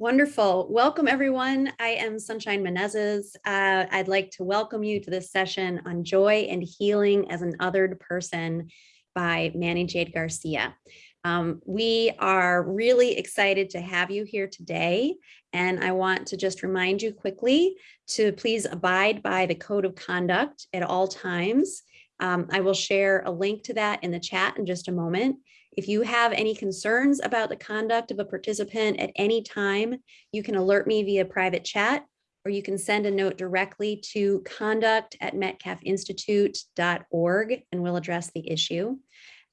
Wonderful. Welcome, everyone. I am Sunshine Menezes. Uh, I'd like to welcome you to this session on joy and healing as an othered person by Manny Jade Garcia. Um, we are really excited to have you here today. And I want to just remind you quickly to please abide by the code of conduct at all times. Um, I will share a link to that in the chat in just a moment. If you have any concerns about the conduct of a participant at any time, you can alert me via private chat, or you can send a note directly to conduct at metcalfinstitute.org and we'll address the issue.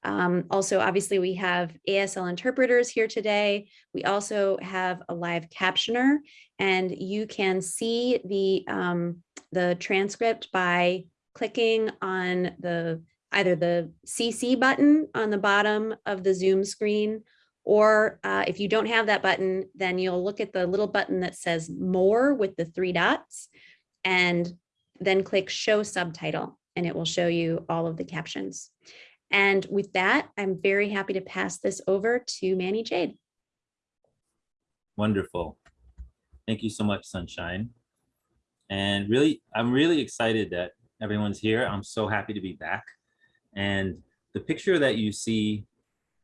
Um, also, obviously, we have ASL interpreters here today. We also have a live captioner, and you can see the, um, the transcript by clicking on the either the CC button on the bottom of the Zoom screen, or uh, if you don't have that button, then you'll look at the little button that says more with the three dots and then click show subtitle and it will show you all of the captions. And with that, I'm very happy to pass this over to Manny Jade. Wonderful. Thank you so much, Sunshine. And really, I'm really excited that everyone's here. I'm so happy to be back. And the picture that you see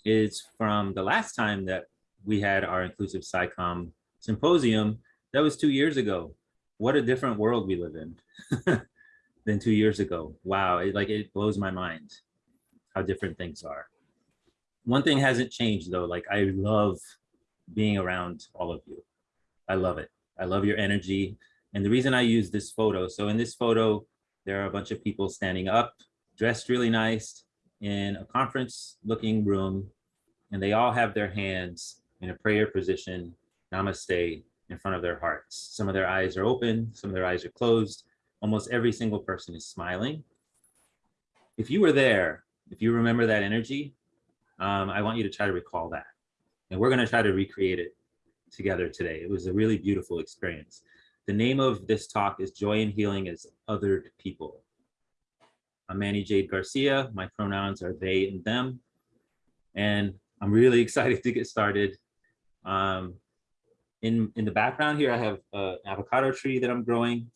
is from the last time that we had our inclusive SciComm symposium. That was two years ago. What a different world we live in than two years ago. Wow, it, like it blows my mind how different things are. One thing hasn't changed though, like I love being around all of you. I love it. I love your energy. And the reason I use this photo, so in this photo, there are a bunch of people standing up dressed really nice in a conference looking room, and they all have their hands in a prayer position, namaste, in front of their hearts. Some of their eyes are open, some of their eyes are closed. Almost every single person is smiling. If you were there, if you remember that energy, um, I want you to try to recall that. And we're gonna try to recreate it together today. It was a really beautiful experience. The name of this talk is Joy and Healing as Othered People. I'm Manny Jade Garcia. My pronouns are they and them. And I'm really excited to get started. Um, in, in the background here, I have an avocado tree that I'm growing.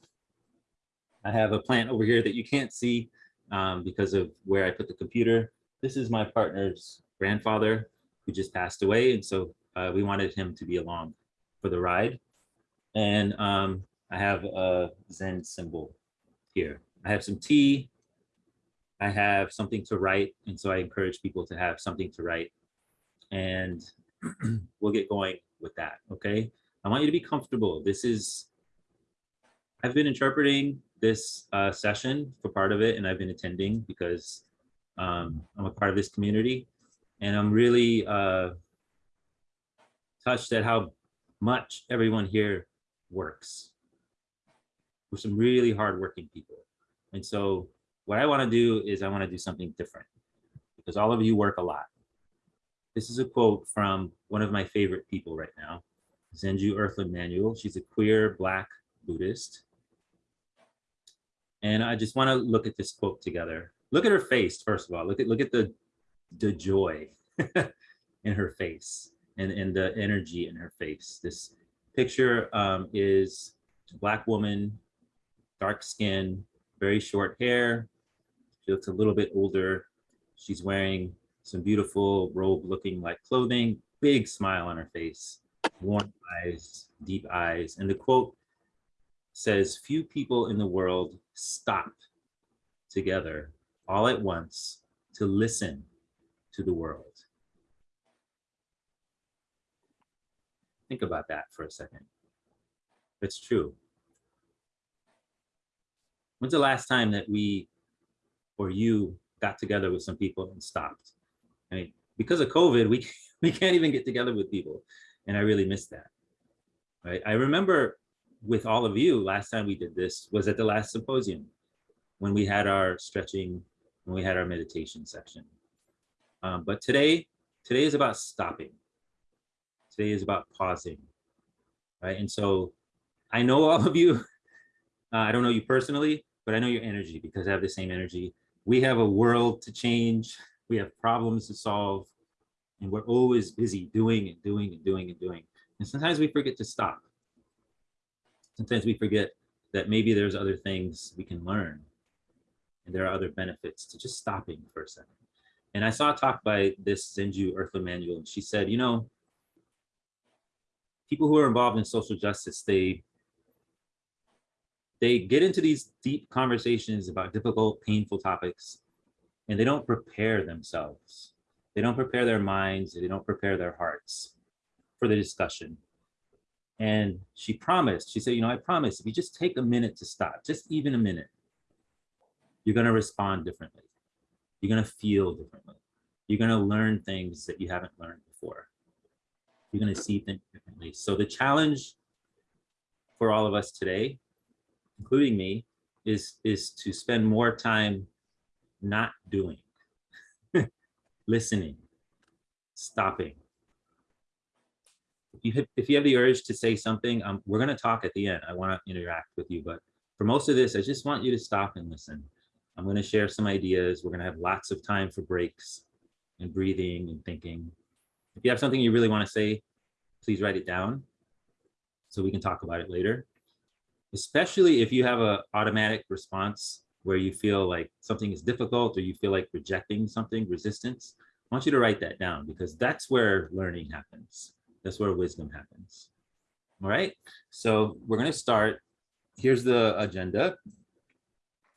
I have a plant over here that you can't see um, because of where I put the computer. This is my partner's grandfather who just passed away. And so uh, we wanted him to be along for the ride. And um, I have a Zen symbol here. I have some tea, I have something to write. And so I encourage people to have something to write. And we'll get going with that, okay? I want you to be comfortable. This is, I've been interpreting this uh, session for part of it and I've been attending because um, I'm a part of this community. And I'm really uh, touched at how much everyone here works. We're some really hardworking people. And so what I want to do is I want to do something different because all of you work a lot. This is a quote from one of my favorite people right now, Zenju Earthlyn Manuel. She's a queer Black Buddhist. And I just want to look at this quote together. Look at her face, first of all. Look at look at the, the joy in her face and, and the energy in her face. This picture um, is a Black woman, dark skin, very short hair, she looks a little bit older. She's wearing some beautiful robe looking like clothing, big smile on her face, warm eyes, deep eyes. And the quote says, few people in the world stop together all at once to listen to the world. Think about that for a second. It's true. When's the last time that we or you got together with some people and stopped. I mean, because of COVID, we, we can't even get together with people. And I really miss that. Right? I remember with all of you, last time we did this was at the last symposium when we had our stretching, when we had our meditation section. Um, but today, today is about stopping. Today is about pausing, right? And so I know all of you, uh, I don't know you personally, but I know your energy because I have the same energy we have a world to change. We have problems to solve. And we're always busy doing and doing and doing and doing. And sometimes we forget to stop. Sometimes we forget that maybe there's other things we can learn and there are other benefits to just stopping for a second. And I saw a talk by this Zenju Earthlyn Manuel, and she said, you know, people who are involved in social justice, they they get into these deep conversations about difficult, painful topics, and they don't prepare themselves. They don't prepare their minds, they don't prepare their hearts for the discussion. And she promised, she said, you know, I promise if you just take a minute to stop, just even a minute, you're gonna respond differently. You're gonna feel differently. You're gonna learn things that you haven't learned before. You're gonna see things differently. So the challenge for all of us today, including me, is, is to spend more time not doing, listening, stopping. If you, have, if you have the urge to say something, um, we're gonna talk at the end. I wanna interact with you, but for most of this, I just want you to stop and listen. I'm going to share some ideas. We're going to have lots of time for breaks and breathing and thinking. If you have something you really want to say, please write it down so we can talk about it later. Especially if you have an automatic response where you feel like something is difficult or you feel like rejecting something, resistance, I want you to write that down because that's where learning happens. That's where wisdom happens. All right, so we're going to start. Here's the agenda.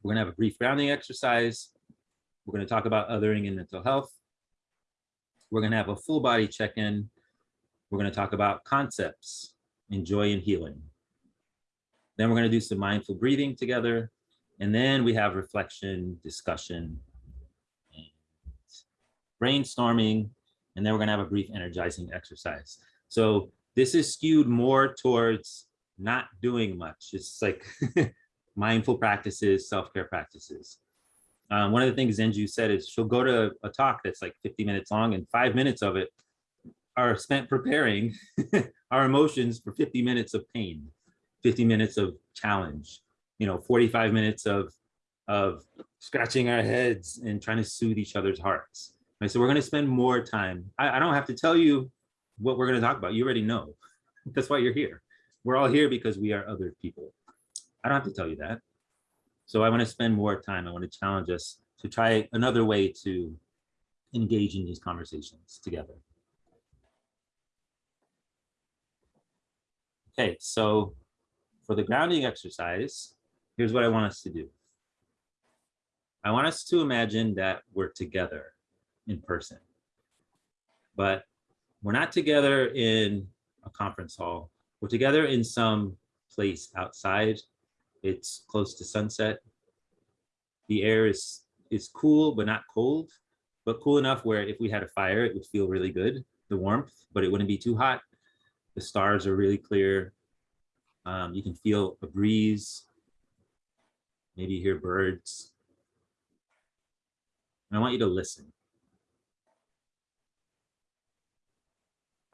We're gonna have a brief grounding exercise. We're gonna talk about othering and mental health. We're gonna have a full body check-in. We're gonna talk about concepts in joy and healing. Then we're gonna do some mindful breathing together. And then we have reflection, discussion, and brainstorming. And then we're gonna have a brief energizing exercise. So this is skewed more towards not doing much. It's like mindful practices, self-care practices. Um, one of the things Zenju said is she'll go to a talk that's like 50 minutes long and five minutes of it are spent preparing our emotions for 50 minutes of pain, 50 minutes of challenge, you know, 45 minutes of, of scratching our heads and trying to soothe each other's hearts. Right? So we're gonna spend more time. I, I don't have to tell you what we're gonna talk about. You already know. That's why you're here. We're all here because we are other people. I don't have to tell you that. So I want to spend more time. I want to challenge us to try another way to engage in these conversations together. Okay, so for the grounding exercise, here's what I want us to do. I want us to imagine that we're together in person, but we're not together in a conference hall. We're together in some place outside it's close to sunset. The air is, is cool, but not cold, but cool enough where if we had a fire, it would feel really good, the warmth, but it wouldn't be too hot. The stars are really clear. Um, you can feel a breeze. Maybe hear birds. And I want you to listen.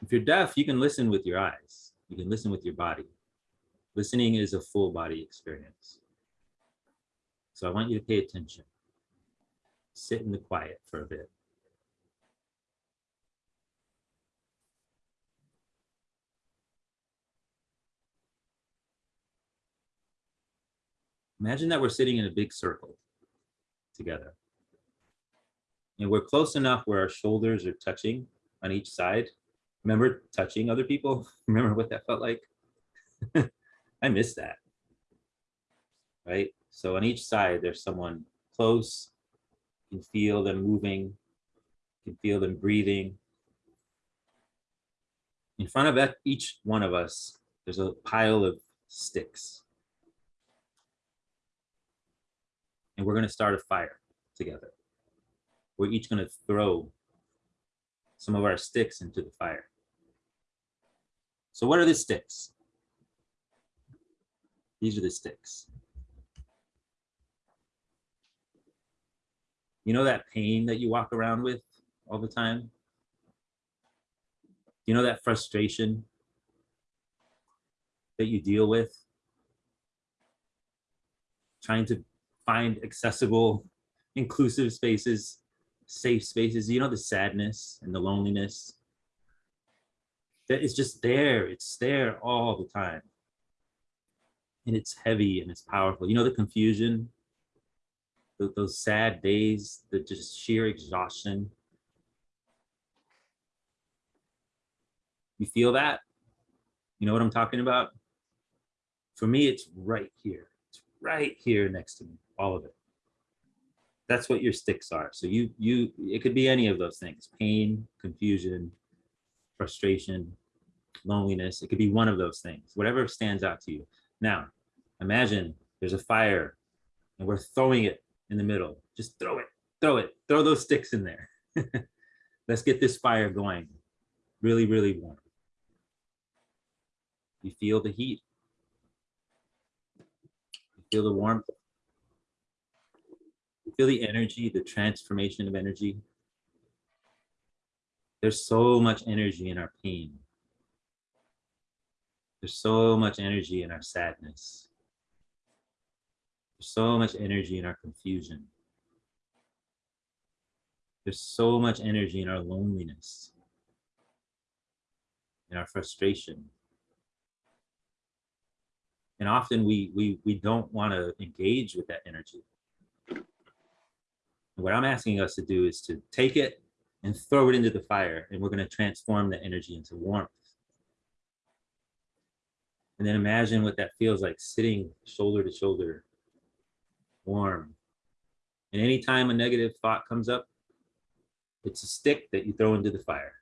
If you're deaf, you can listen with your eyes. You can listen with your body. Listening is a full body experience. So I want you to pay attention. Sit in the quiet for a bit. Imagine that we're sitting in a big circle together. And we're close enough where our shoulders are touching on each side. Remember touching other people? Remember what that felt like? I miss that. Right? So on each side, there's someone close. You can feel them moving. You can feel them breathing. In front of each one of us, there's a pile of sticks. And we're going to start a fire together. We're each going to throw some of our sticks into the fire. So what are the sticks? These are the sticks. You know that pain that you walk around with all the time? You know that frustration that you deal with? Trying to find accessible, inclusive spaces, safe spaces. You know the sadness and the loneliness. that is just there. It's there all the time. And it's heavy and it's powerful. You know, the confusion, th- those sad days, the just sheer exhaustion. You feel that? You know what I'm talking about? For me, it's right here. It's right here next to me, all of it. That's what your sticks are. So you, you, it could be any of those things, pain, confusion, frustration, loneliness. It could be one of those things, whatever stands out to you. Now, imagine there's a fire and we're throwing it in the middle. Just throw it, throw it, throw those sticks in there. Let's get this fire going. Really, really warm. You feel the heat. You feel the warmth. Feel the energy, the transformation of energy. There's so much energy in our pain. There's so much energy in our sadness. There's so much energy in our confusion. There's so much energy in our loneliness, in our frustration. And often we, we, we don't want to engage with that energy. What I'm asking us to do is to take it and throw it into the fire, and we're going to transform the energy into warmth. And then imagine what that feels like sitting shoulder to shoulder, warm. And anytime a negative thought comes up, it's a stick that you throw into the fire.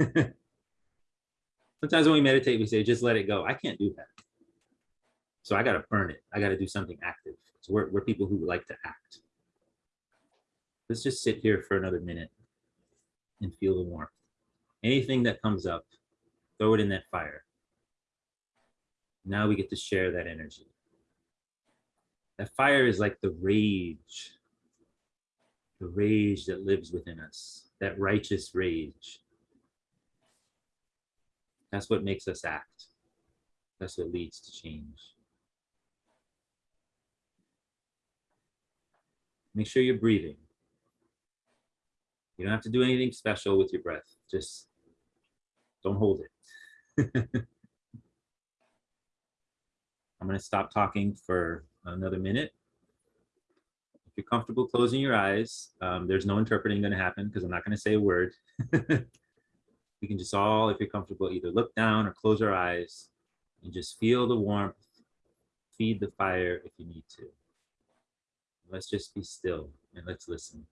Sometimes when we meditate, we say, just let it go. I can't do that. So I got to burn it. I got to do something active. So we're, we're people who like to act. Let's just sit here for another minute and feel the warmth. Anything that comes up, throw it in that fire. Now we get to share that energy. That fire is like the rage, the rage that lives within us, that righteous rage. That's what makes us act. That's what leads to change. Make sure you're breathing. You don't have to do anything special with your breath. Just don't hold it. I'm going to stop talking for another minute. If you're comfortable closing your eyes, um, there's no interpreting going to happen because I'm not going to say a word. we can just all, if you're comfortable, either look down or close our eyes and just feel the warmth, feed the fire if you need to. Let's just be still and let's listen.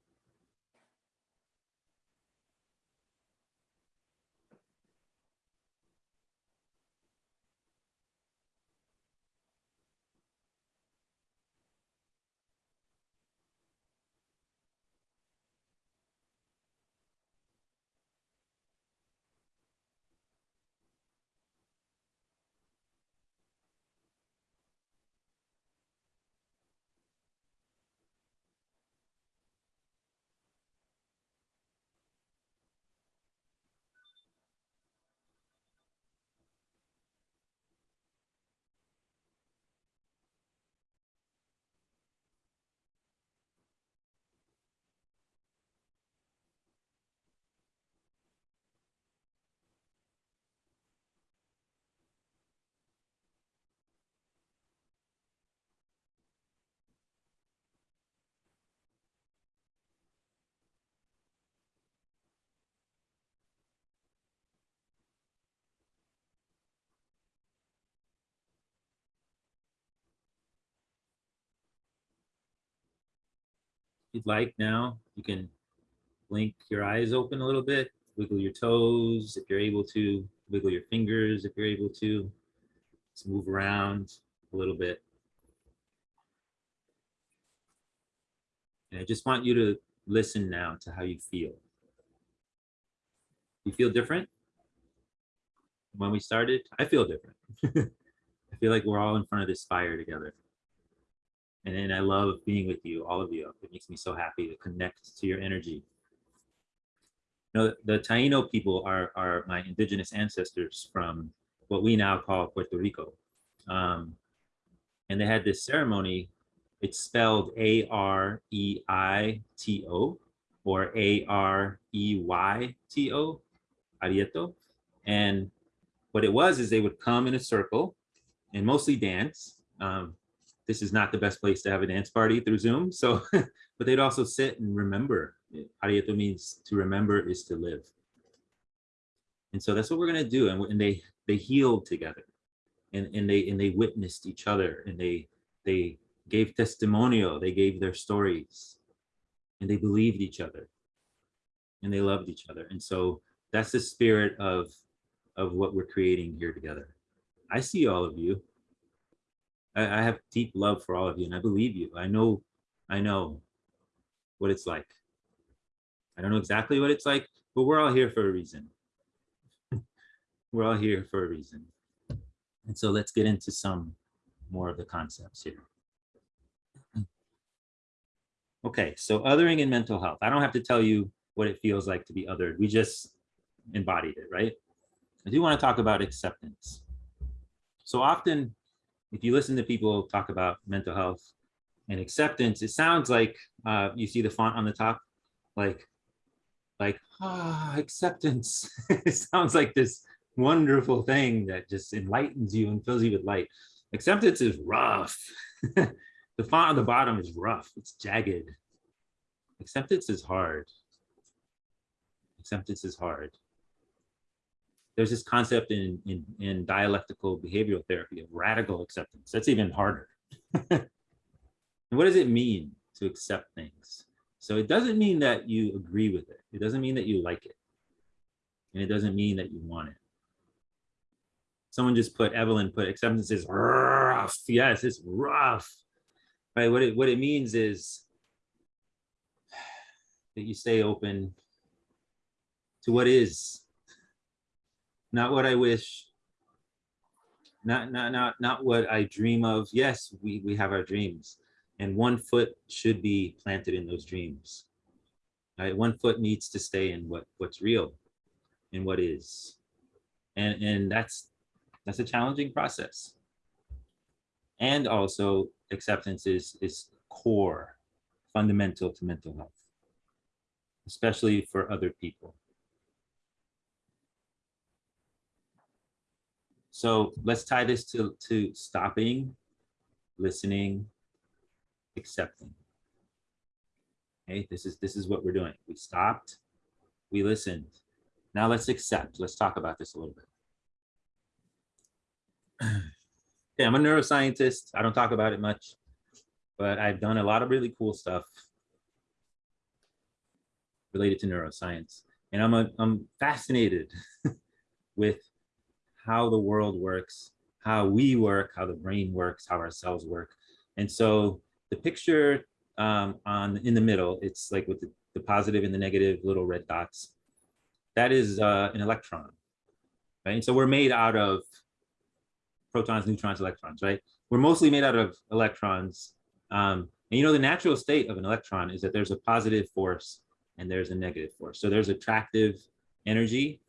You'd like now, you can blink your eyes open a little bit, wiggle your toes if you're able to, wiggle your fingers if you're able to, just move around a little bit. And I just want you to listen now to how you feel. You feel different? When we started, I feel different. I feel like we're all in front of this fire together. And then I love being with you, all of you. It makes me so happy to connect to your energy. You know, the Taino people are, are my indigenous ancestors from what we now call Puerto Rico. Um, and they had this ceremony, it's spelled A-R-E-I-T-O or A-R-E-Y-T-O, Areito. And what it was is they would come in a circle and mostly dance. Um, this is not the best place to have a dance party through Zoom. So, but they'd also sit and remember. Areito means to remember is to live. And so that's what we're gonna do. And, and they they healed together, and and they and they witnessed each other, and they they gave testimonial. They gave their stories, and they believed each other, and they loved each other. And so that's the spirit of of what we're creating here together. I see all of you. I, I have deep love for all of you, and I believe you. I know, I know what it's like. I don't know exactly what it's like, but we're all here for a reason. we're all here for a reason. And so let's get into some more of the concepts here. Okay, so othering in mental health. I don't have to tell you what it feels like to be othered. We just embodied it, right? I do want to talk about acceptance. So often, if you listen to people talk about mental health and acceptance, it sounds like uh, you see the font on the top, like, like ah, acceptance. it sounds like this wonderful thing that just enlightens you and fills you with light. Acceptance is rough. the font on the bottom is rough. It's jagged. Acceptance is hard. Acceptance is hard there's this concept in, in, in dialectical behavioral therapy of radical acceptance. That's even harder. and what does it mean to accept things? So it doesn't mean that you agree with it. It doesn't mean that you like it. And it doesn't mean that you want it. Someone just put, Evelyn put acceptance is rough. Yes, it's rough. Right, what it, what it means is that you stay open to what is not what I wish, not not not not what I dream of. Yes, we we have our dreams, and one foot should be planted in those dreams. Right, one foot needs to stay in what what's real, and what is, and and that's that's a challenging process. And also acceptance is is core, fundamental to mental health, especially for other people. So let's tie this to, to stopping, listening, accepting. Okay, this is this is what we're doing. We stopped, we listened. Now let's accept. Let's talk about this a little bit. Okay, I'm a neuroscientist. I don't talk about it much, but I've done a lot of really cool stuff related to neuroscience. And I'm, a, I'm fascinated with how the world works, how we work, how the brain works, how our cells work. And so the picture um, on in the middle, it's like with the, the positive and the negative little red dots. That is uh, an electron, right? And so we're made out of protons, neutrons, electrons, right? We're mostly made out of electrons. Um, and you know, the natural state of an electron is that there's a positive force and there's a negative force. So there's attractive energy,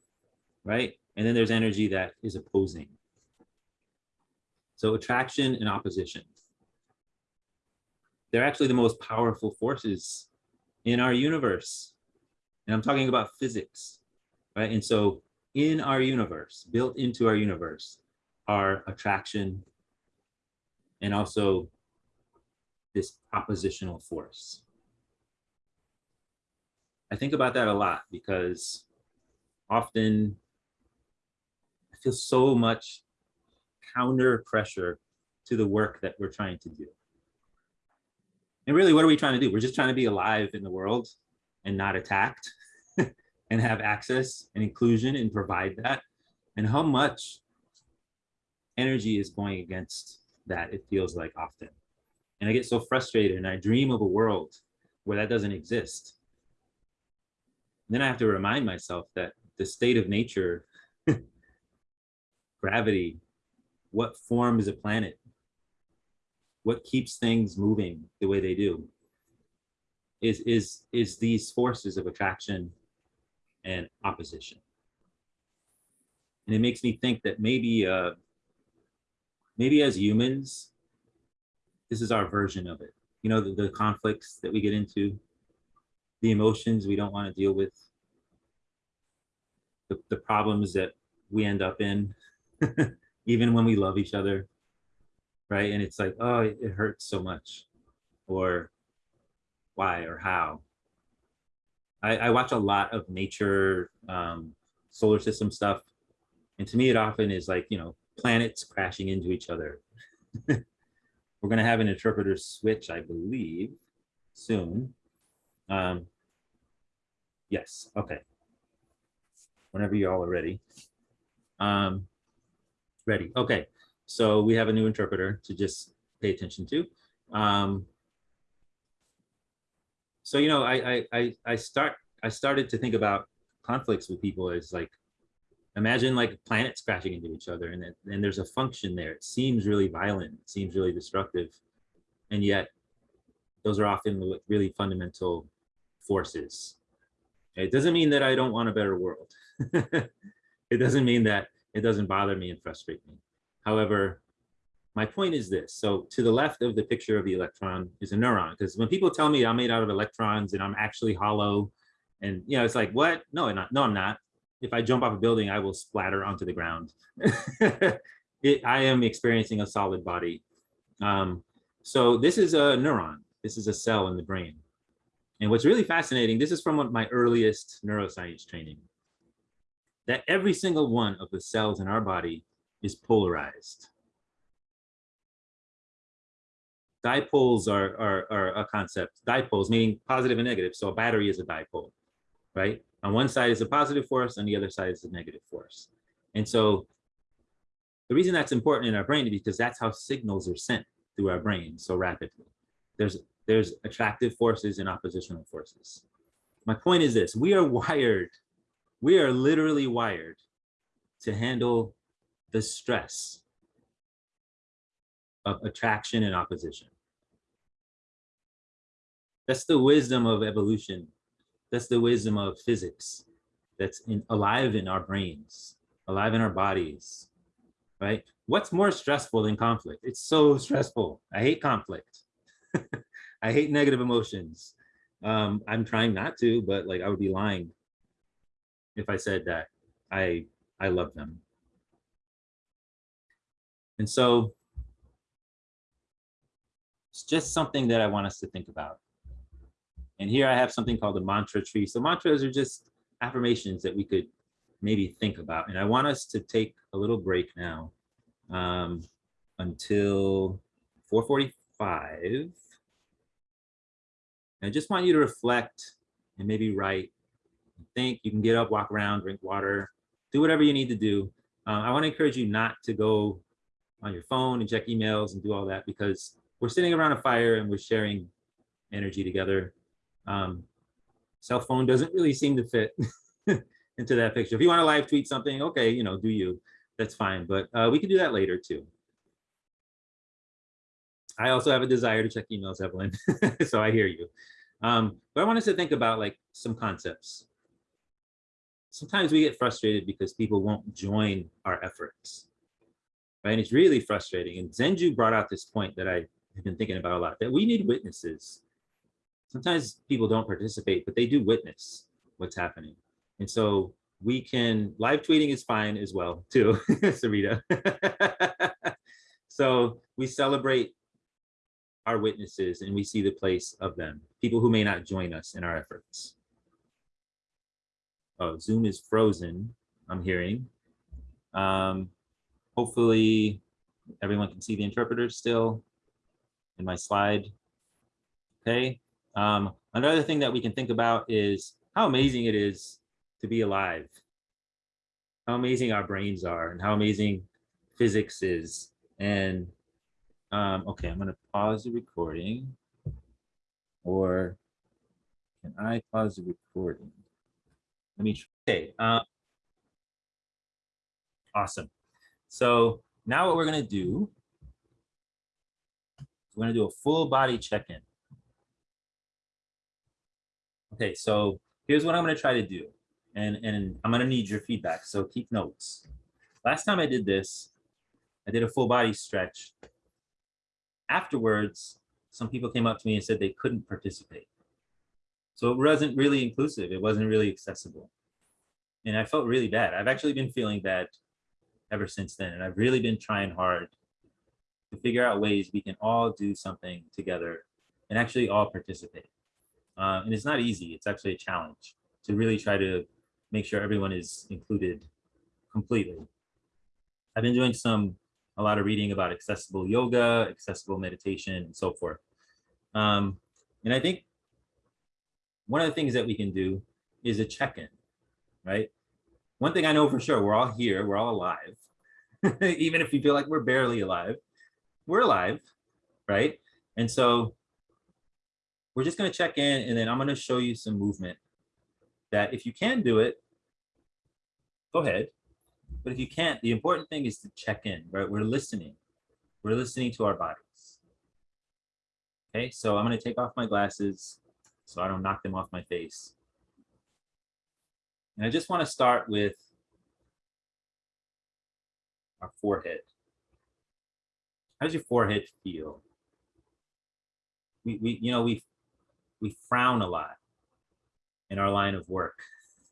right? And then there's energy that is opposing. So attraction and opposition. They're actually the most powerful forces in our universe. And I'm talking about physics, right? And so in our universe, built into our universe, are attraction and also this oppositional force. I think about that a lot because often feel so much counter pressure to the work that we're trying to do. And really, what are we trying to do? We're just trying to be alive in the world and not attacked and have access and inclusion and provide that. And how much energy is going against that, it feels like often. And I get so frustrated and I dream of a world where that doesn't exist. And then I have to remind myself that the state of nature gravity, what forms a planet, what keeps things moving the way they do, is, is, is these forces of attraction and opposition. And it makes me think that maybe, uh, maybe as humans, this is our version of it. You know, the, the conflicts that we get into, the emotions we don't want to deal with, the, the problems that we end up in even when we love each other, right? And it's like, oh, it hurts so much, or why or how. I, I watch a lot of nature, um, solar system stuff, and to me, it often is like, you know, planets crashing into each other. We're gonna have an interpreter switch, I believe, soon. Um, yes, okay. Whenever you all are ready. Um, ready, okay. So we have a new interpreter to just pay attention to. Um, so, you know, I, I, I, start, I started to think about conflicts with people as like, imagine like planets crashing into each other and, it- and there's a function there. It seems really violent, it seems really destructive. And yet those are often really fundamental forces. It doesn't mean that I don't want a better world. it doesn't mean that it doesn't bother me and frustrate me. However, my point is this. So to the left of the picture of the electron is a neuron. Because when people tell me I'm made out of electrons and I'm actually hollow, and you know, it's like, what? No, I'm not. No, I'm not. If I jump off a building, I will splatter onto the ground. it, I am experiencing a solid body. Um, so this is a neuron. This is a cell in the brain. And what's really fascinating, this is from my earliest neuroscience training, that every single one of the cells in our body is polarized. Dipoles are, are, are a concept. Dipoles meaning positive and negative. So a battery is a dipole, right? On one side is a positive force, on the other side is a negative force. And so the reason that's important in our brain is because that's how signals are sent through our brain so rapidly. There's, there's attractive forces and oppositional forces. My point is this, we are wired, we are literally wired to handle the stress of attraction and opposition. That's the wisdom of evolution. That's the wisdom of physics that's in, alive in our brains, alive in our bodies, right? What's more stressful than conflict? It's so stressful. I hate conflict. I hate negative emotions. Um, I'm trying not to, but like I would be lying if I said that I I love them. And so it's just something that I want us to think about. And here I have something called a mantra tree. So mantras are just affirmations that we could maybe think about. And I want us to take a little break now um, until 445. I just want you to reflect and maybe write, think, you can get up, walk around, drink water, do whatever you need to do. Uh, I wanna encourage you not to go on your phone and check emails and do all that because we're sitting around a fire and we're sharing energy together. Um, cell phone doesn't really seem to fit into that picture. If you want to live tweet something, okay, you know, do you, that's fine. But uh, we can do that later too. I also have a desire to check emails, Evelyn, so I hear you. Um, but I want us to think about like some concepts. Sometimes we get frustrated because people won't join our efforts, right? And it's really frustrating. And Zenju brought out this point that I have been thinking about a lot, that we need witnesses. Sometimes people don't participate, but they do witness what's happening. And so we can, live tweeting is fine as well too, Sarita. so we celebrate our witnesses and we see the place of them, people who may not join us in our efforts. Oh, Zoom is frozen, I'm hearing. Um, hopefully everyone can see the interpreter still in my slide. Okay. Um, another thing that we can think about is how amazing it is to be alive. How amazing our brains are and how amazing physics is. And um, okay, I'm gonna pause the recording. Or can I pause the recording? Let me, okay. Uh, awesome. So now what we're gonna do, we're gonna do a full body check-in. Okay, so here's what I'm gonna try to do. And, and I'm gonna need your feedback, so keep notes. Last time I did this, I did a full body stretch. Afterwards, some people came up to me and said they couldn't participate. So it wasn't really inclusive. It wasn't really accessible. And I felt really bad. I've actually been feeling bad ever since then. And I've really been trying hard to figure out ways we can all do something together and actually all participate. Uh, and it's not easy. It's actually a challenge to really try to make sure everyone is included completely. I've been doing some, a lot of reading about accessible yoga, accessible meditation, and so forth. Um, and I think one of the things that we can do is a check-in, right? One thing I know for sure, we're all here, we're all alive. Even if you feel like we're barely alive, we're alive, right? And so we're just gonna check in and then I'm gonna show you some movement that if you can do it, go ahead. But if you can't, the important thing is to check in, right? We're listening. We're listening to our bodies. Okay, so I'm gonna take off my glasses so I don't knock them off my face. And I just wanna start with our forehead. How does your forehead feel? We, we you know, we, we frown a lot in our line of work.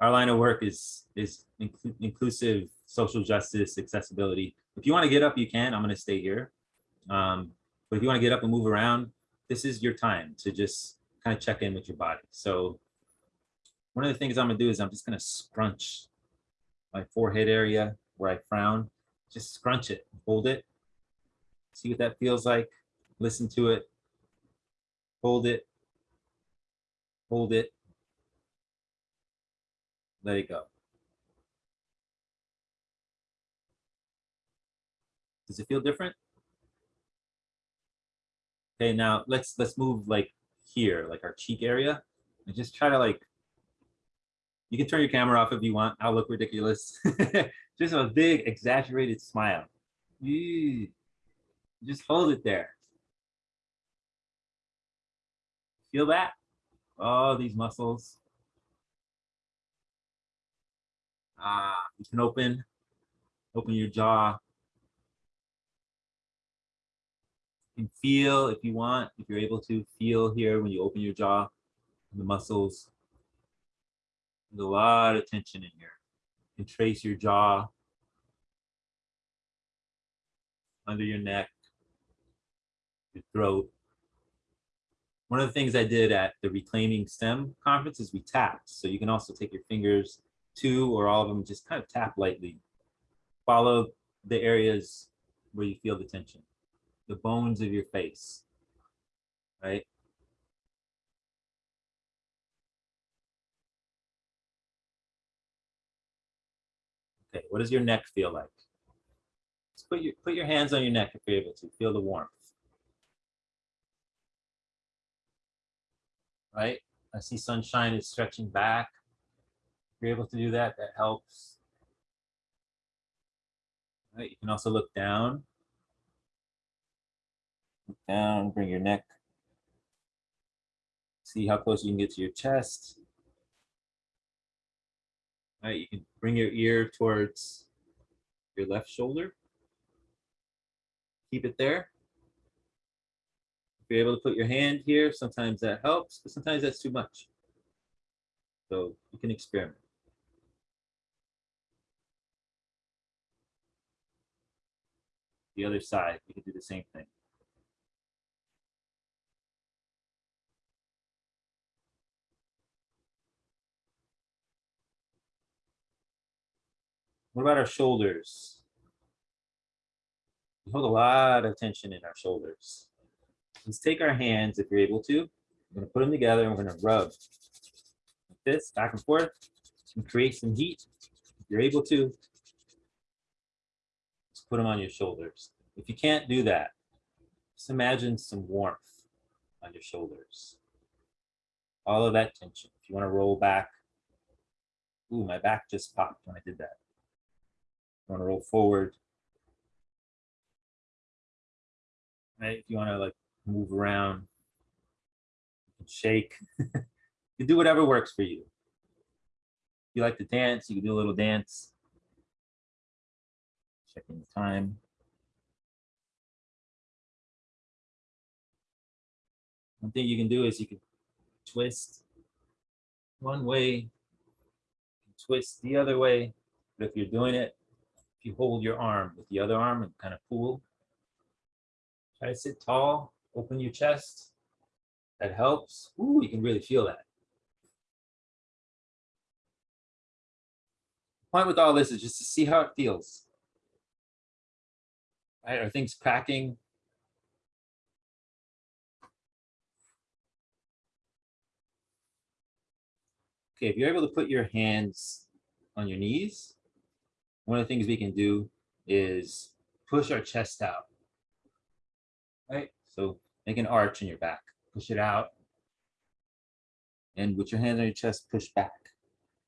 our line of work is, is inclu inclusive social justice, accessibility. If you wanna get up, you can, I'm gonna stay here. Um, but if you wanna get up and move around, this is your time to just kind of check in with your body. So one of the things I'm gonna do is I'm just gonna scrunch my forehead area where I frown, just scrunch it, hold it, see what that feels like, listen to it, hold it, hold it, let it go. Does it feel different? Okay, now let's let's move like here, like our cheek area, and just try to like. You can turn your camera off if you want. I'll look ridiculous. just a big exaggerated smile. Just hold it there. Feel that? Oh, these muscles. Ah, you can open, open your jaw. Can feel if you want, if you're able to feel here when you open your jaw, the muscles. There's a lot of tension in here. You can trace your jaw under your neck, your throat. One of the things I did at the Reclaiming STEM conference is we tapped. So you can also take your fingers, two or all of them, just kind of tap lightly. Follow the areas where you feel the tension, the bones of your face, right? Okay, what does your neck feel like? Just put your, put your hands on your neck if you're able to, feel the warmth. Right, I see sunshine is stretching back. If you're able to do that, that helps. Right, you can also look down. Down, bring your neck. See how close you can get to your chest. All right, you can bring your ear towards your left shoulder. Keep it there. If you're able to put your hand here, sometimes that helps, but sometimes that's too much. So you can experiment. The other side, you can do the same thing. What about our shoulders? We hold a lot of tension in our shoulders. Let's take our hands, if you're able to. We're gonna put them together and we're gonna rub like this, back and forth, and create some heat. If you're able to, just put them on your shoulders. If you can't do that, just imagine some warmth on your shoulders. All of that tension. If you wanna roll back, ooh, my back just popped when I did that. You wanna roll forward. Right, if you wanna like move around, shake. you do whatever works for you. If you like to dance, you can do a little dance. Checking the time. One thing you can do is you can twist one way, twist the other way. But if you're doing it If you hold your arm with the other arm and kind of pull, try to sit tall, open your chest. That helps. Ooh, you can really feel that. Point with all this is just to see how it feels. Right? Are things cracking? Okay, if you're able to put your hands on your knees, one of the things we can do is push our chest out. Right? So make an arch in your back, push it out. And with your hands on your chest, push back.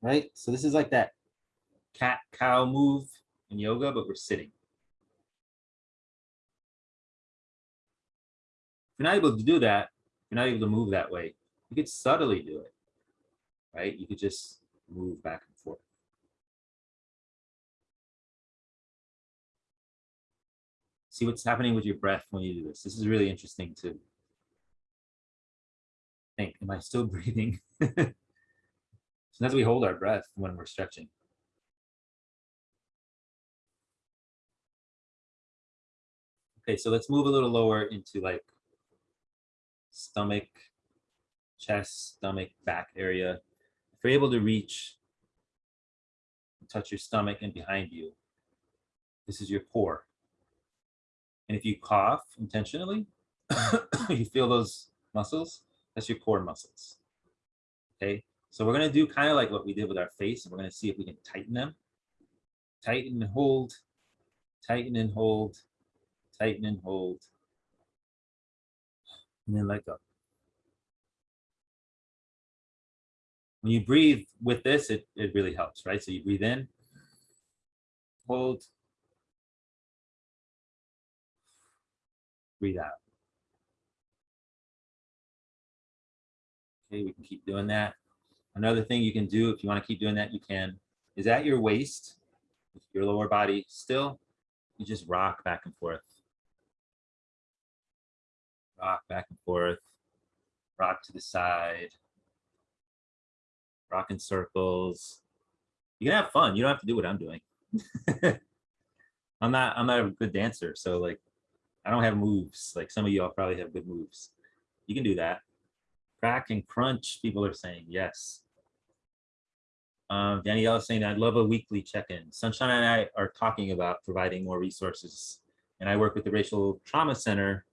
Right? So this is like that cat cow move in yoga, but we're sitting. If you're not able to do that, you're not able to move that way, you could subtly do it, right? You could just move back and See what's happening with your breath when you do this. This is really interesting to think, am I still breathing? Sometimes we hold our breath when we're stretching. Okay, so let's move a little lower into like stomach, chest, stomach, back area. If you're able to reach, touch your stomach and behind you, this is your core. And if you cough intentionally, you feel those muscles, that's your core muscles. Okay, so we're gonna do kind of like what we did with our face, and we're gonna see if we can tighten them. Tighten and hold, tighten and hold, tighten and hold, and then let go. When you breathe with this, it, it really helps, right? So you breathe in, hold, breathe out. Okay, we can keep doing that. Another thing you can do if you want to keep doing that, you can, is at your waist, your lower body still, you just rock back and forth rock back and forth, rock to the side, rock in circles. You can have fun. You don't have to do what I'm doing. I'm not I'm not a good dancer, so like I don't have moves. Like some of y'all probably have good moves. You can do that. Crack and crunch, people are saying yes. Um, Danielle is saying, I'd love a weekly check-in. Sunshine and I are talking about providing more resources. And I work with the Racial Trauma Center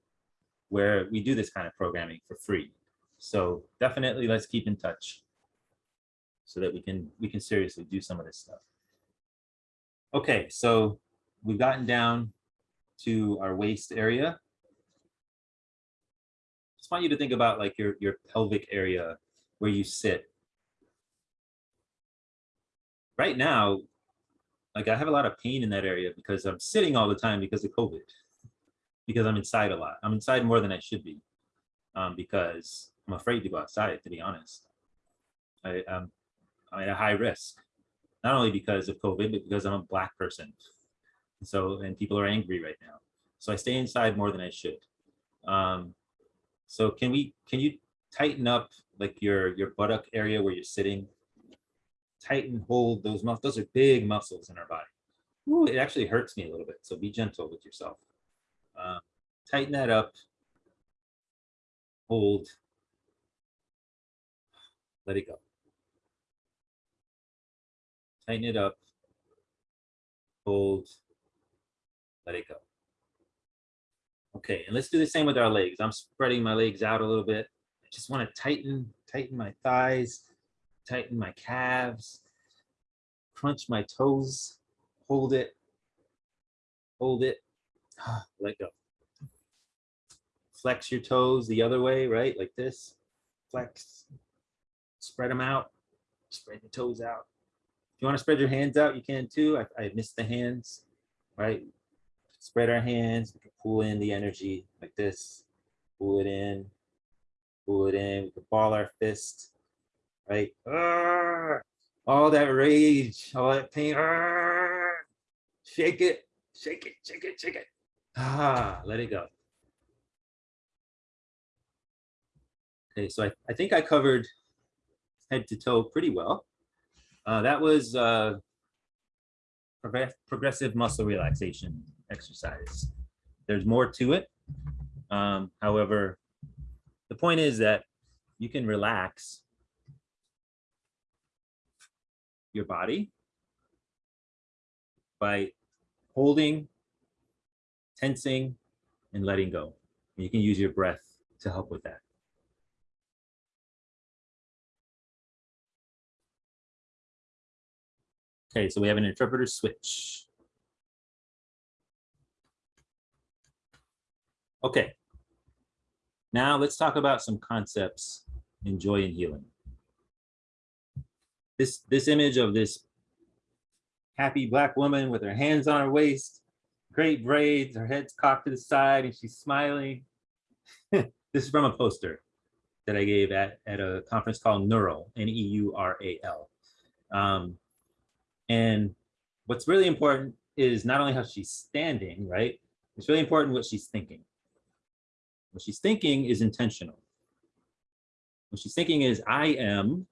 where we do this kind of programming for free. So definitely let's keep in touch so that we can we can seriously do some of this stuff. Okay, so we've gotten down to our waist area. Just want you to think about like your, your pelvic area where you sit. Right now, like I have a lot of pain in that area because I'm sitting all the time because of COVID because I'm inside a lot. I'm inside more than I should be um, because I'm afraid to go outside, to be honest. I, um, I'm at a high risk, not only because of COVID, but because I'm a black person. So, and people are angry right now. So I stay inside more than I should. Um, so can we, can you tighten up like your, your buttock area where you're sitting? Tighten, hold those muscles. Those are big muscles in our body. Ooh, it actually hurts me a little bit. So be gentle with yourself. Uh, tighten that up, hold, let it go. Tighten it up, hold, let it go. Okay, and let's do the same with our legs. I'm spreading my legs out a little bit. I just want to tighten, tighten my thighs, tighten my calves, crunch my toes, hold it, hold it, let go. Flex your toes the other way, right? Like this. Flex. Spread them out. Spread your toes out. If you want to spread your hands out, you can too. I, I missed the hands, right? Spread our hands. We can pull in the energy like this. Pull it in. Pull it in. We can ball our fist, right? all that rage, all that pain. shake it, shake it, shake it, shake it. Ah, let it go. Okay, so I, I think I covered head to toe pretty well. Uh, that was uh, progressive muscle relaxation exercise. There's more to it. Um, however, the point is that you can relax your body by holding, tensing, and letting go. You can use your breath to help with that. Okay, so we have an interpreter switch. Okay. Now let's talk about some concepts in joy and healing. This, this image of this happy black woman with her hands on her waist, great braids, her head's cocked to the side and she's smiling. this is from a poster that I gave at, at a conference called Neural, N-E-U-R-A-L. Um, and what's really important is not only how she's standing, right? It's really important what she's thinking. What she's thinking is intentional. What she's thinking is, I am,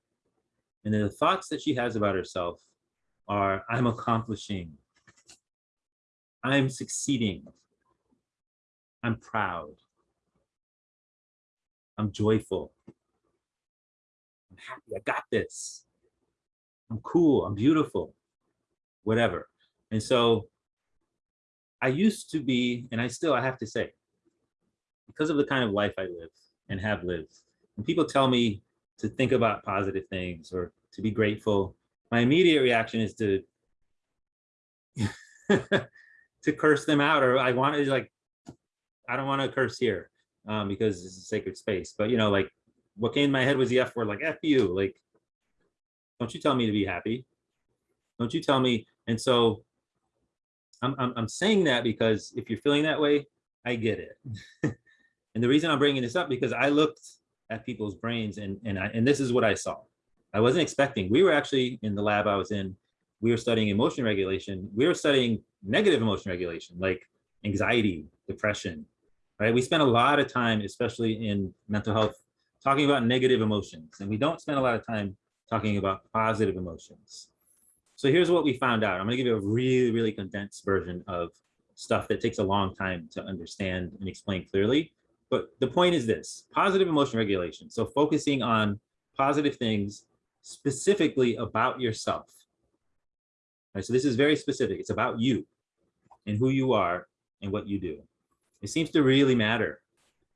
and then the thoughts that she has about herself are, I'm accomplishing, I'm succeeding, I'm proud, I'm joyful, I'm happy, I got this, I'm cool, I'm beautiful, whatever. And so I used to be, and I still, I have to say, because of the kind of life I live and have lived, when people tell me to think about positive things or to be grateful, my immediate reaction is to to curse them out or I want to like, I don't want to curse here um, because it's a sacred space. But you know, like what came in my head was the F word, like F you, like, don't you tell me to be happy. Don't you tell me. And so I'm, I'm, I'm saying that because if you're feeling that way, I get it. and the reason I'm bringing this up because I looked at people's brains and, and, I, and this is what I saw. I wasn't expecting, we were actually in the lab I was in, we were studying emotion regulation. We were studying negative emotion regulation, like anxiety, depression, right? We spend a lot of time, especially in mental health, talking about negative emotions. And we don't spend a lot of time talking about positive emotions. So here's what we found out. I'm gonna give you a really, really condensed version of stuff that takes a long time to understand and explain clearly. But the point is this, positive emotion regulation. So focusing on positive things specifically about yourself. Right, so this is very specific. It's about you and who you are and what you do. It seems to really matter.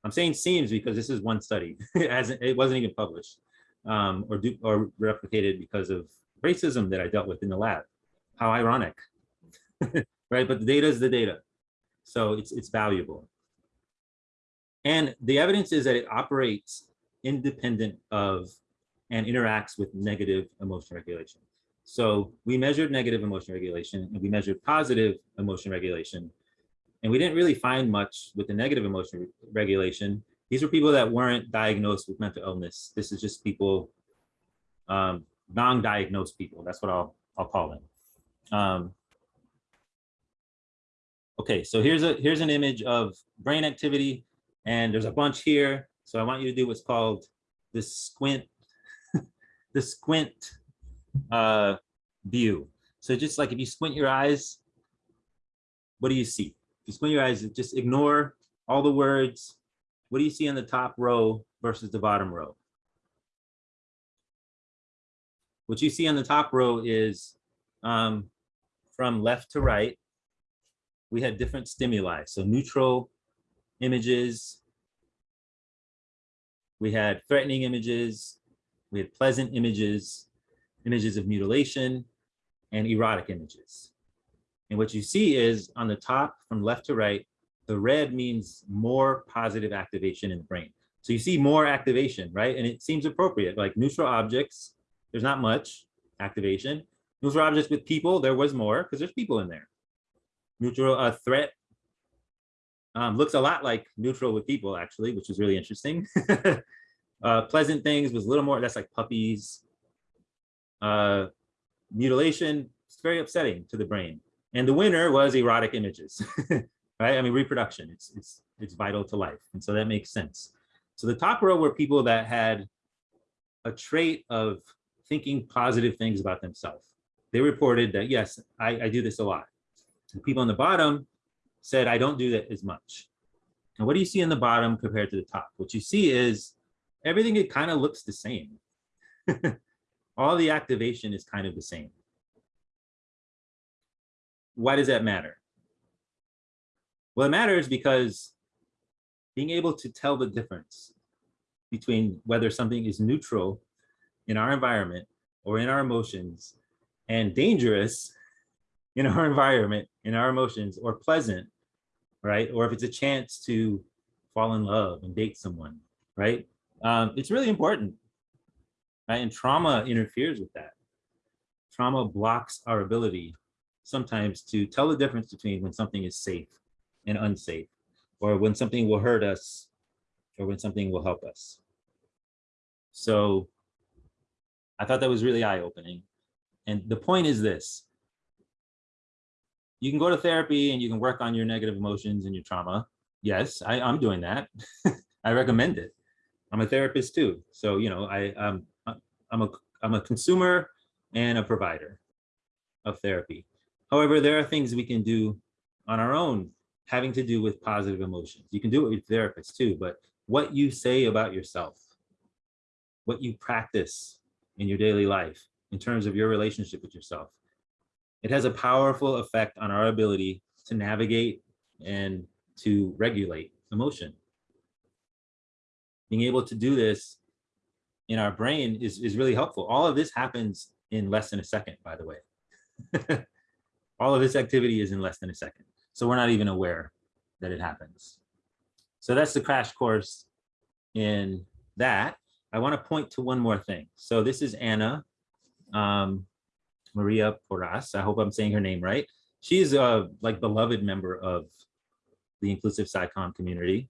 I'm saying seems because this is one study. it, hasn't, it wasn't even published um, or, do, or replicated because of racism that I dealt with in the lab. How ironic, right? But the data is the data. So it's, it's valuable. And the evidence is that it operates independent of and interacts with negative emotion regulation. So we measured negative emotion regulation and we measured positive emotion regulation. And we didn't really find much with the negative emotion re regulation. These were people that weren't diagnosed with mental illness. This is just people, um, non-diagnosed people. That's what I'll, I'll call them. Um, okay, so here's a here's an image of brain activity, and there's a bunch here. So I want you to do what's called the squint, the squint uh, view. So just like if you squint your eyes, what do you see? If you squint your eyes, just ignore all the words. What do you see on the top row versus the bottom row? What you see on the top row is um, from left to right, we had different stimuli. So neutral images, we had threatening images, we had pleasant images, images of mutilation, and erotic images. And what you see is on the top from left to right, the red means more positive activation in the brain. So you see more activation, right? And it seems appropriate, like neutral objects, there's not much activation. Neutral objects with people, there was more because there's people in there. Neutral uh, threat um, looks a lot like neutral with people actually, which is really interesting. uh, pleasant things was a little more, that's like puppies, uh, mutilation, it's very upsetting to the brain. And the winner was erotic images, right? I mean, reproduction, it's, it's, it's vital to life. And so that makes sense. So the top row were people that had a trait of thinking positive things about themselves. they reported that, yes, I, I do this a lot. The people on the bottom said, I don't do that as much. And what do you see in the bottom compared to the top? What you see is everything, it kind of looks the same. All the activation is kind of the same. Why does that matter? Well, it matters because being able to tell the difference between whether something is neutral in our environment or in our emotions and dangerous in our environment, in our emotions, or pleasant, right? Or if it's a chance to fall in love and date someone, right? Um, it's really important, right? And trauma interferes with that. Trauma blocks our ability sometimes to tell the difference between when something is safe and unsafe, or when something will hurt us, or when something will help us. So I thought that was really eye-opening. And the point is this. You can go to therapy and you can work on your negative emotions and your trauma. Yes, I, I'm doing that. I recommend it. I'm a therapist too. So, you know, I, um, I'm, a, I'm a consumer and a provider of therapy. However, there are things we can do on our own having to do with positive emotions. You can do it with therapists too, but what you say about yourself, what you practice in your daily life in terms of your relationship with yourself, it has a powerful effect on our ability to navigate and to regulate emotion. Being able to do this in our brain is, is really helpful. All of this happens in less than a second, by the way. All of this activity is in less than a second. So we're not even aware that it happens. So that's the crash course in that. I want to point to one more thing. So this is Ana um, Maria Porras. I hope I'm saying her name right. She's a like beloved member of the inclusive SciComm community.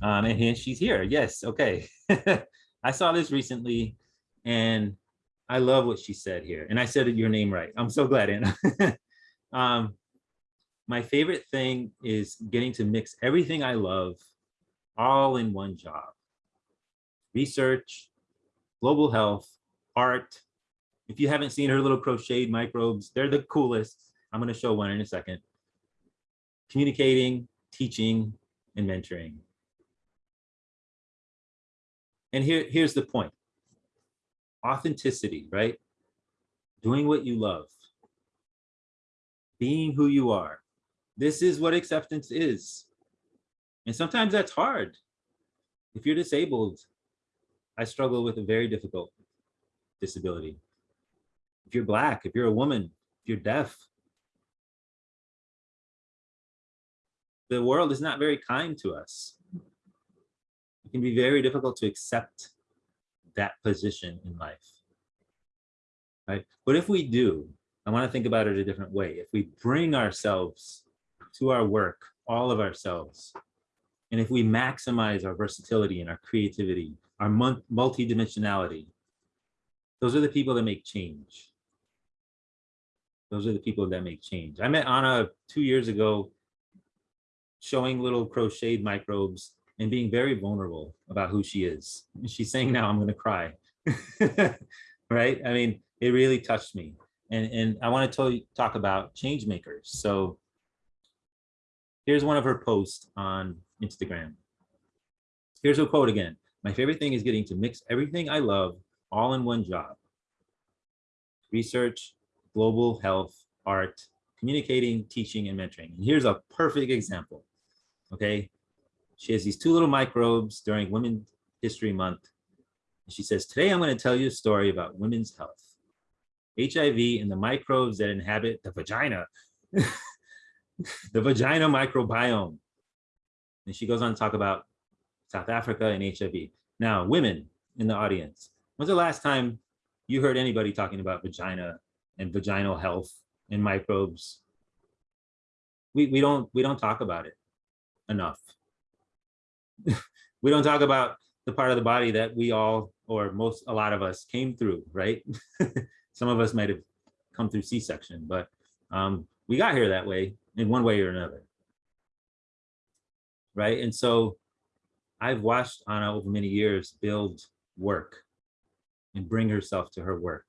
Um, and here she's here. Yes, okay. I saw this recently and I love what she said here. And I said your name right. I'm so glad, Ana. um, my favorite thing is getting to mix everything I love all in one job. Research, global health, art. If you haven't seen her little crocheted microbes, they're the coolest. I'm gonna show one in a second. Communicating, teaching, and mentoring. And here, here's the point. Authenticity, right? Doing what you love. Being who you are. This is what acceptance is. And sometimes that's hard. If you're disabled, I struggle with a very difficult disability. If you're Black, if you're a woman, if you're deaf, the world is not very kind to us. It can be very difficult to accept that position in life. Right? But if we do, I want to think about it a different way. If we bring ourselves to our work, all of ourselves. And if we maximize our versatility and our creativity, our multidimensionality, those are the people that make change. Those are the people that make change. I met Ana two years ago showing little crocheted microbes and being very vulnerable about who she is. She's saying now, I'm going to cry. right? I mean, it really touched me. And, and I want to tell you, talk about change makers. So Here's one of her posts on Instagram. Here's her quote again. My favorite thing is getting to mix everything I love all in one job. Research, global health, art, communicating, teaching, and mentoring. And here's a perfect example, okay? She has these two little microbes during Women's History Month. She says, today I'm gonna tell you a story about women's health. HIV and the microbes that inhabit the vagina. the vagina microbiome. And she goes on to talk about South Africa and HIV. Now, women in the audience, when's the last time you heard anybody talking about vagina and vaginal health and microbes? We, we, don't, we don't talk about it enough. we don't talk about the part of the body that we all, or most, a lot of us came through, right? Some of us might have come through C-section, but um, we got here that way in one way or another. Right. And so I've watched Ana over many years build work and bring herself to her work.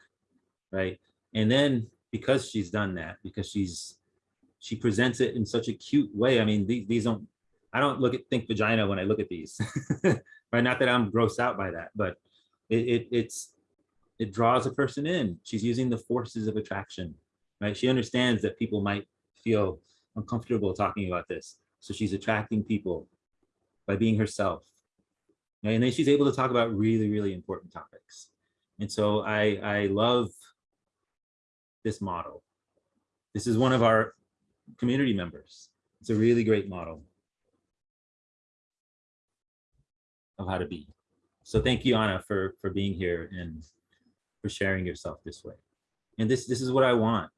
Right. And then because she's done that, because she's, she presents it in such a cute way. I mean, these, these don't, I don't look at, think vagina when I look at these. Right, not that I'm grossed out by that, but it, it, it's, it draws a person in. She's using the forces of attraction, right? She understands that people might feel uncomfortable talking about this. So she's attracting people by being herself. And then she's able to talk about really, really important topics. And so I, I love this model. This is one of our community members. It's a really great model of how to be. So thank you, Ana, for, for being here and for sharing yourself this way. And this, this is what I want.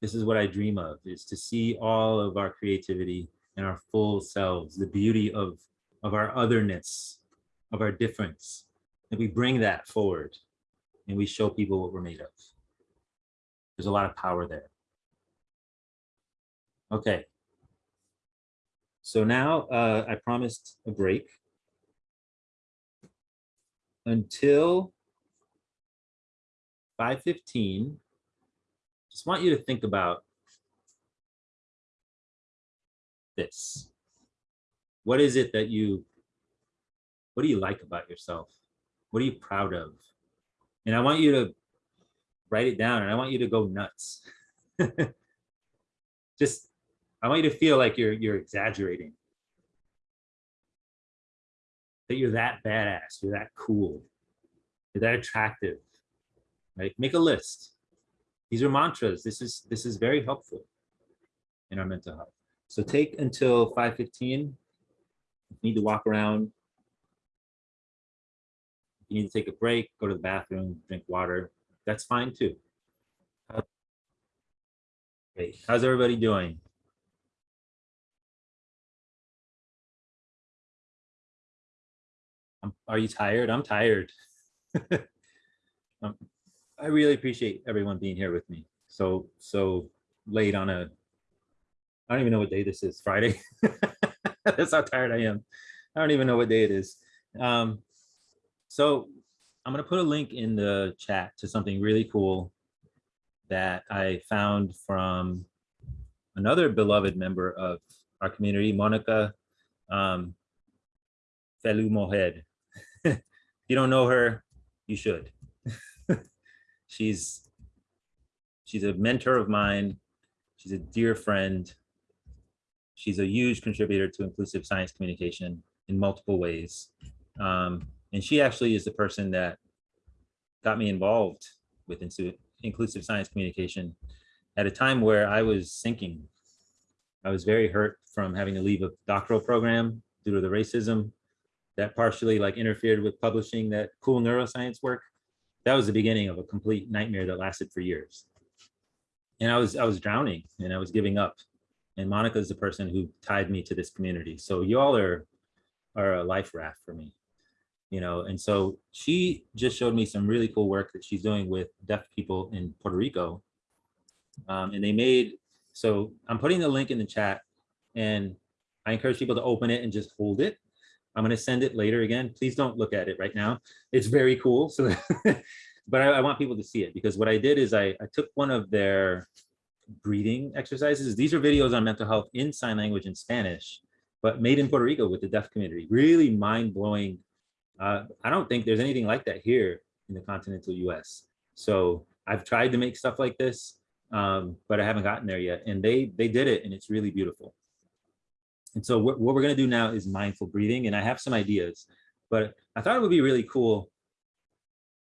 This is what I dream of, is to see all of our creativity and our full selves, the beauty of, of our otherness, of our difference, and we bring that forward and we show people what we're made of. There's a lot of power there. Okay. So now uh, I promised a break until 5:15. Just want you to think about this. What is it that you, what do you like about yourself? What are you proud of? And I want you to write it down and I want you to go nuts. Just, I want you to feel like you're, you're exaggerating. That you're that badass, you're that cool, you're that attractive, right? Make a list. These are mantras. This is, this is very helpful in our mental health. So take until 5.15. You need to walk around. You need to take a break, go to the bathroom, drink water. That's fine too. Great. How's everybody doing? Are you tired? I'm tired. Um, I really appreciate everyone being here with me. So, so late on a, I don't even know what day this is, Friday. That's how tired I am. I don't even know what day it is. Um, so I'm gonna put a link in the chat to something really cool that I found from another beloved member of our community, Monica um, Feliú-Mójer. if you don't know her, you should. she's she's a mentor of mine. She's a dear friend. She's a huge contributor to inclusive science communication in multiple ways. Um, and she actually is the person that got me involved with inclusive science communication at a time where I was sinking. I was very hurt from having to leave a doctoral program due to the racism that partially like interfered with publishing that cool neuroscience work. That was the beginning of a complete nightmare that lasted for years. And I was I was drowning and I was giving up. And Monica is the person who tied me to this community. So y'all are are a life raft for me you know, and so she just showed me some really cool work that she's doing with deaf people in Puerto Rico. Um, and they made, so I'm putting the link in the chat and I encourage people to open it and just hold it. I'm gonna send it later again. Please don't look at it right now. It's very cool. So, but I, I want people to see it because what I did is I, I took one of their breathing exercises. These are videos on mental health in sign language in Spanish, but made in Puerto Rico with the deaf community. Really mind-blowing uh, I don't think there's anything like that here in the continental US. So I've tried to make stuff like this, um, but I haven't gotten there yet. And they they did it and it's really beautiful. And so what, what we're gonna do now is mindful breathing. And I have some ideas, but I thought it would be really cool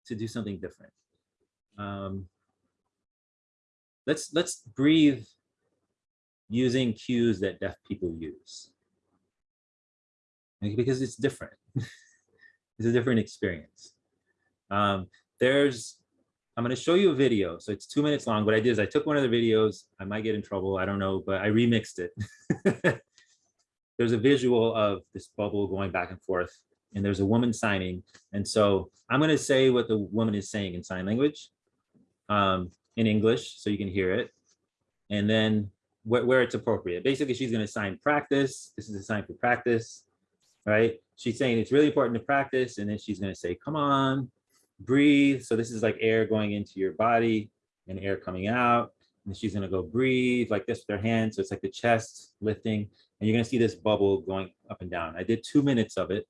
to do something different. Um, let's let's breathe using cues that deaf people use because it's different. it's a different experience. Um, there's, I'm going to show you a video. So it's two minutes long. What I did is I took one of the videos. I might get in trouble. I don't know, but I remixed it. there's a visual of this bubble going back and forth and there's a woman signing. And so I'm going to say what the woman is saying in sign language um, in English so you can hear it. And then wh where it's appropriate. Basically, she's going to sign practice. This is a sign for practice, right? She's saying it's really important to practice and then she's going to say come on breathe so this is like air going into your body and air coming out. And she's gonna go breathe like this with her hands. So it's like the chest lifting, and you're gonna see this bubble going up and down. I did two minutes of it,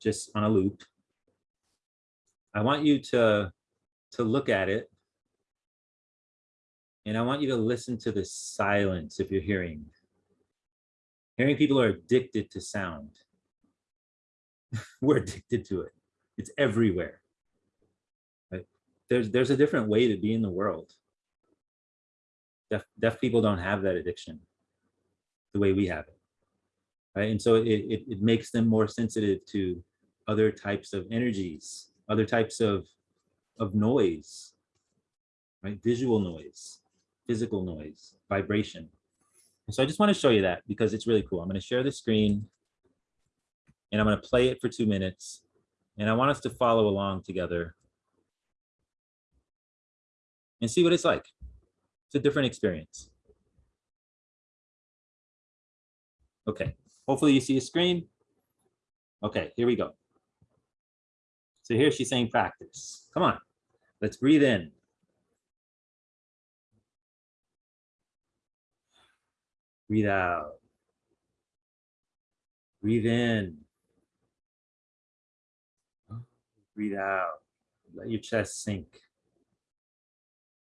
just on a loop. I want you to, to look at it. And I want you to listen to the silence if you're hearing. Hearing people are addicted to sound. We're addicted to it. It's everywhere. Right? There's, there's a different way to be in the world. Deaf, deaf people don't have that addiction the way we have it. Right? And so it, it, it makes them more sensitive to other types of energies, other types of, of noise, right? Visual noise, physical noise, vibration. So I just want to show you that because it's really cool. I'm going to share the screen and I'm going to play it for two minutes. And I want us to follow along together and see what it's like. It's a different experience. Okay, hopefully you see a screen. Okay, here we go. So here she's saying practice. Come on, let's breathe in. Breathe out. Breathe in. Breathe out. Let your chest sink.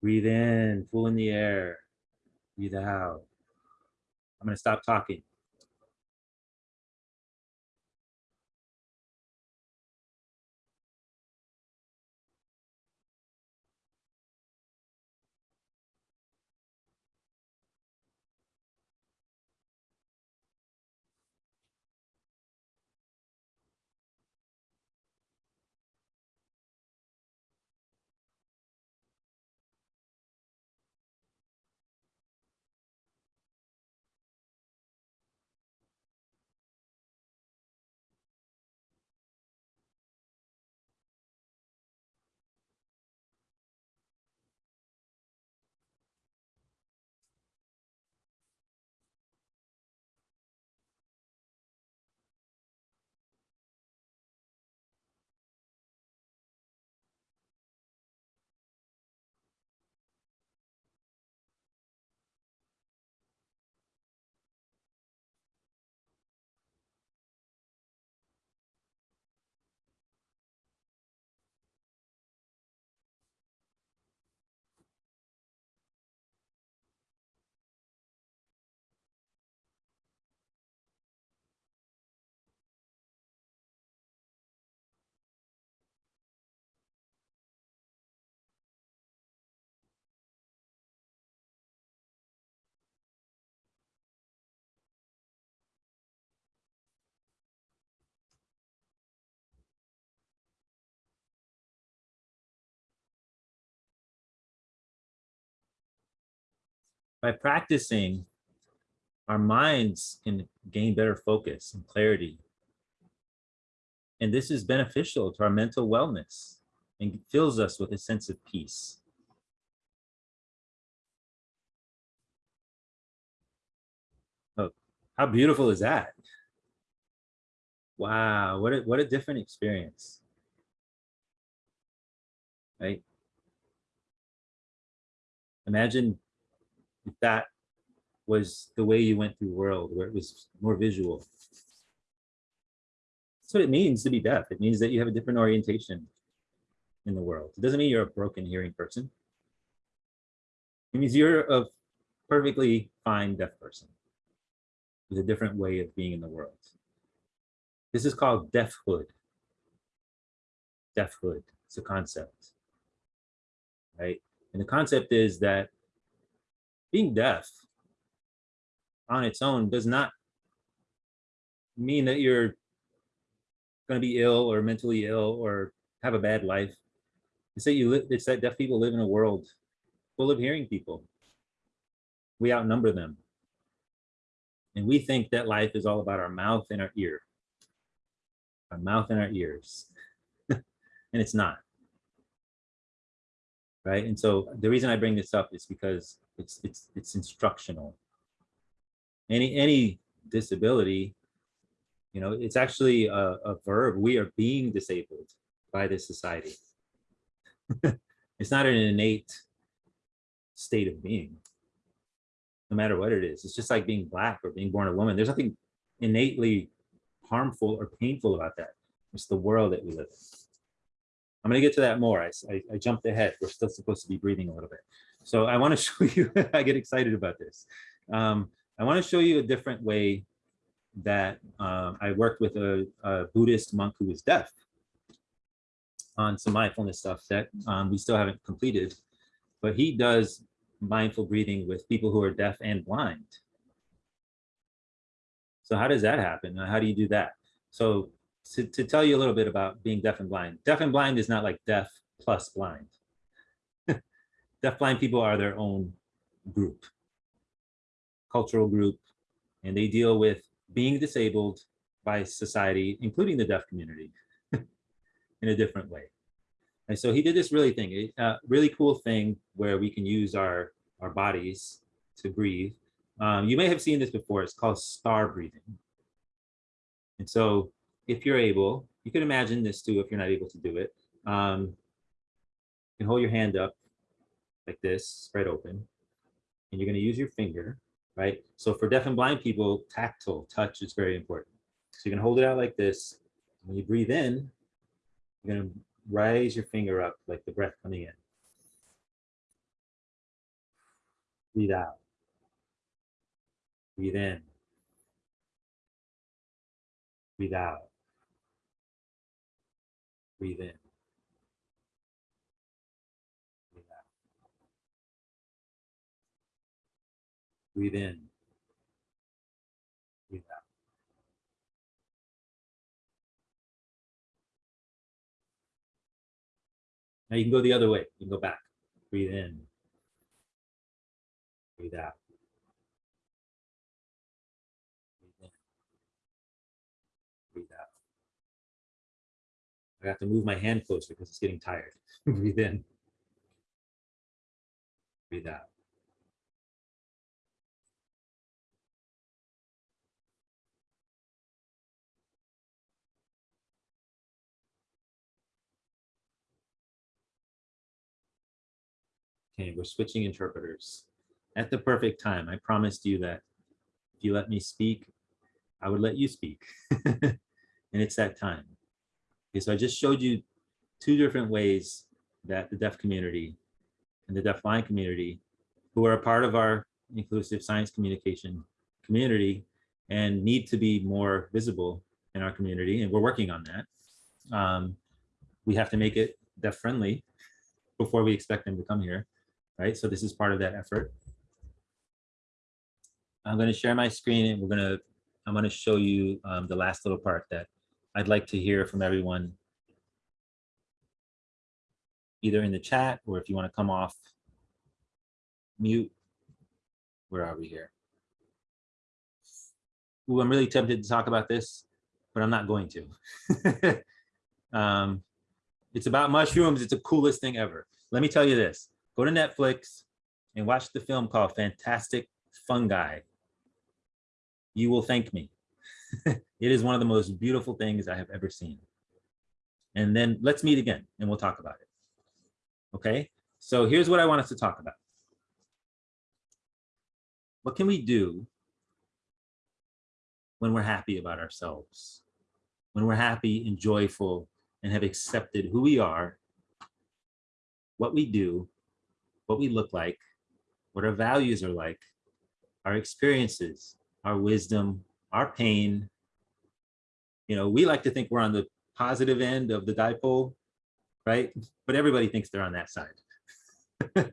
Breathe in, pull in the air. Breathe out. I'm going to stop talking. By practicing, our minds can gain better focus and clarity. And this is beneficial to our mental wellness and fills us with a sense of peace. Oh, how beautiful is that? Wow, what a, what a different experience. Right? Imagine that was the way you went through world, where it was more visual. That's what it means to be deaf. It means that you have a different orientation in the world. It doesn't mean you're a broken hearing person. It means you're a perfectly fine deaf person with a different way of being in the world. This is called deafhood. Deafhood, it's a concept, right? And the concept is that being deaf on its own does not mean that you're going to be ill or mentally ill or have a bad life. It's that you live, it's that deaf people live in a world full of hearing people. We outnumber them. And we think that life is all about our mouth and our ear. Our mouth and our ears. and it's not. Right. And so the reason I bring this up is because it's it's it's instructional. Any any disability, you know, it's actually a, a verb. We are being disabled by this society. it's not an innate state of being. No matter what it is, it's just like being black or being born a woman. There's nothing innately harmful or painful about that. It's the world that we live in. I'm going to get to that more. I I jumped ahead. We're still supposed to be breathing a little bit. So I want to show you, I get excited about this. Um, I want to show you a different way that um, I worked with a, a Buddhist monk who was deaf on some mindfulness stuff that um, we still haven't completed, but he does mindful breathing with people who are deaf and blind. So how does that happen? How do you do that? So to, to tell you a little bit about being deaf and blind, deaf and blind is not like deaf plus blind. Deaf blind people are their own group, cultural group, and they deal with being disabled by society, including the deaf community, in a different way. And so he did this really thing, a uh, really cool thing where we can use our, our bodies to breathe. Um, you may have seen this before, it's called star breathing. And so if you're able, you can imagine this too if you're not able to do it. Um, you can hold your hand up like this, spread open, and you're gonna use your finger, right? So for deaf and blind people, tactile touch is very important. So you can hold it out like this. When you breathe in, you're gonna raise your finger up like the breath coming in. Breathe out. Breathe in. Breathe out. Breathe in. Breathe in. Breathe out. Now you can go the other way. You can go back. Breathe in. Breathe out. Breathe in. Breathe out. I have to move my hand closer because it's getting tired. Breathe in. Breathe out. Okay, we're switching interpreters at the perfect time. I promised you that if you let me speak, I would let you speak. and it's that time. Okay, so I just showed you two different ways that the deaf community and the deafblind community, who are a part of our inclusive science communication community and need to be more visible in our community, and we're working on that. Um, we have to make it deaf friendly before we expect them to come here right? So this is part of that effort. I'm going to share my screen and we're going to, I'm going to show you um, the last little part that I'd like to hear from everyone. Either in the chat or if you want to come off mute. Where are we here? Ooh, I'm really tempted to talk about this, but I'm not going to. um, it's about mushrooms. It's the coolest thing ever. Let me tell you this go to Netflix and watch the film called Fantastic Fungi. You will thank me. it is one of the most beautiful things I have ever seen. And then let's meet again and we'll talk about it. Okay, so here's what I want us to talk about. What can we do when we're happy about ourselves? When we're happy and joyful and have accepted who we are, what we do, what we look like, what our values are like, our experiences, our wisdom, our pain. You know, we like to think we're on the positive end of the dipole, right? But everybody thinks they're on that side,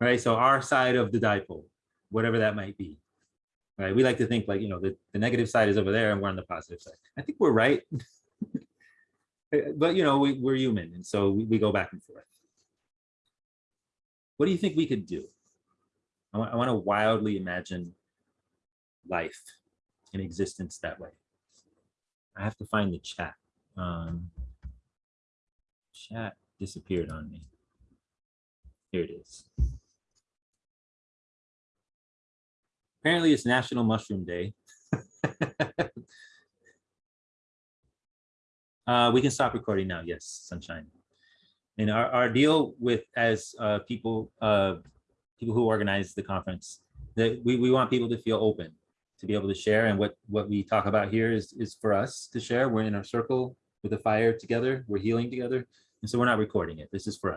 right? So our side of the dipole, whatever that might be, right? We like to think like, you know, the, the negative side is over there and we're on the positive side. I think we're right. but, you know, we, we're human. And so we, we go back and forth. What do you think we could do? I want, I want to wildly imagine life in existence that way. I have to find the chat. Um, chat disappeared on me. Here it is. Apparently it's National Mushroom Day. uh, we can stop recording now. Yes, sunshine. And our, our deal with as uh, people uh, people who organize the conference, that we, we want people to feel open, to be able to share. And what, what we talk about here is, is for us to share. We're in our circle with a fire together. We're healing together. And so we're not recording it. This is for us.